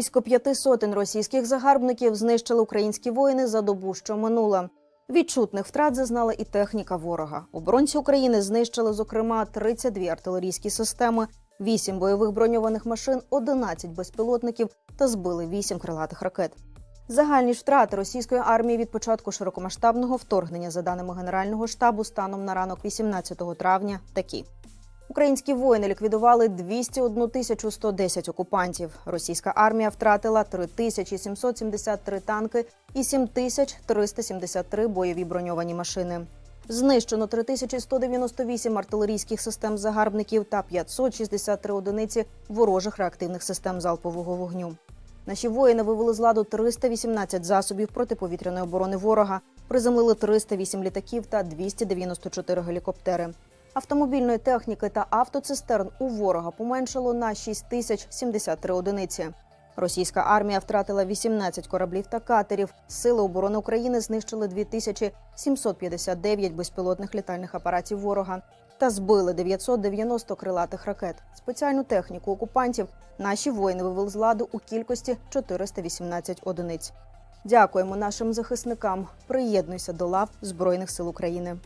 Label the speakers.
Speaker 1: Близько п'яти сотень російських загарбників знищили українські воїни за добу, що минула. Відчутних втрат зазнала і техніка ворога. Оборонці України знищили, зокрема, 32 артилерійські системи, 8 бойових броньованих машин, 11 безпілотників та збили 8 крилатих ракет. Загальні втрати російської армії від початку широкомасштабного вторгнення, за даними Генерального штабу, станом на ранок 18 травня, такі. Українські воїни ліквідували 201 тисячу 110 окупантів. Російська армія втратила 3773 танки і 7373 бойові броньовані машини. Знищено 3198 артилерійських систем загарбників та 563 одиниці ворожих реактивних систем залпового вогню. Наші воїни вивели з ладу 318 засобів протиповітряної оборони ворога, приземлили 308 літаків та 294 гелікоптери. Автомобільної техніки та автоцистерн у ворога поменшало на 6073 одиниці. Російська армія втратила 18 кораблів та катерів. Сили оборони України знищили 2759 безпілотних літальних апаратів ворога та збили 990 крилатих ракет. Спеціальну техніку окупантів наші воїни вивели з ладу у кількості 418 одиниць. Дякуємо нашим захисникам. Приєднуйся до лав Збройних сил України.